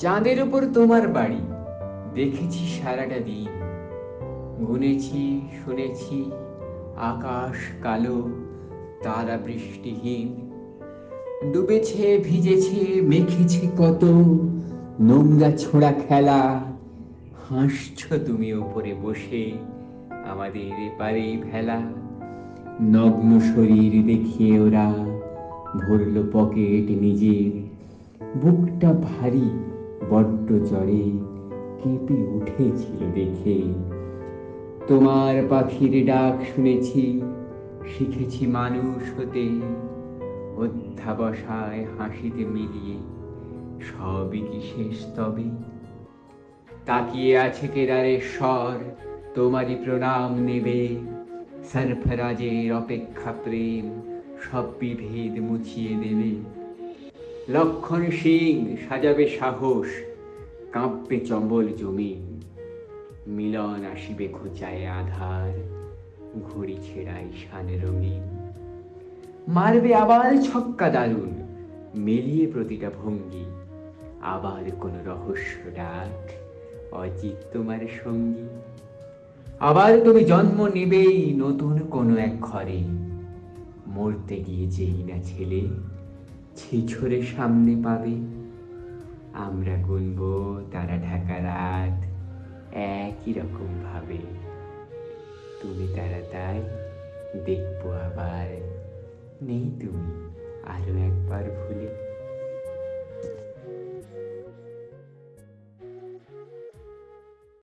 চাঁদের উপর তোমার বাড়ি। দেখেছি সারাটা দিন। গুনেছি, শুনেছি, আকাশ কালো, তারা বৃষ্টিহীন। ডুবেছে, ভিজেছে, মেখেছে কত, নোংরা ছোড়া খেলা। হাসছ তুমি ওপরে বসে, আমাদের এপারে ভেলা। নগ্ন শরীর দেখিয়ে ওরা, ভরল পকেট নিজের। বুকটা ভারী। বড্ড জ্বরে কেঁপে উঠেছিল দেখে। তোমার পাখির ডাক শুনেছি, শিখেছি মানুষ হতে। অধ্যাবসায় হাসিতে মিলিয়ে সবই কি শেষ তবে? তাকিয়ে আছে কেদারের স্বর, তোমারই প্রণাম নেবে। সরফরাজের অপেক্ষা প্রেম, সব বিভেদ মুছিয়ে দেবে। লক্ষণ সিং সাজাবে সাহস, কাঁপবে চম্বল জমি। মিলন আসিবে খোঁচায় আধার, ঘড়ি ছেড়াই শান রঙিন। মারবে আবার ছক্কা দারুণ, মেলিয়ে প্রতিটা ভঙ্গি। আবার কোন রহস্য ডাক, অজিত তোমার সঙ্গী। আবার তুমি জন্ম নেবেই নতুন কোনো এক ঘরে। মরতে গিয়ে যেই না ছেলে ছিছরে সামনে পাবে। আমরা গুনব তারা ঢাকা রাত একই রকম ভাবে। তুমি তারা তাই, দেখব আবার। নেই তুমি, আরও একবার ভুলে।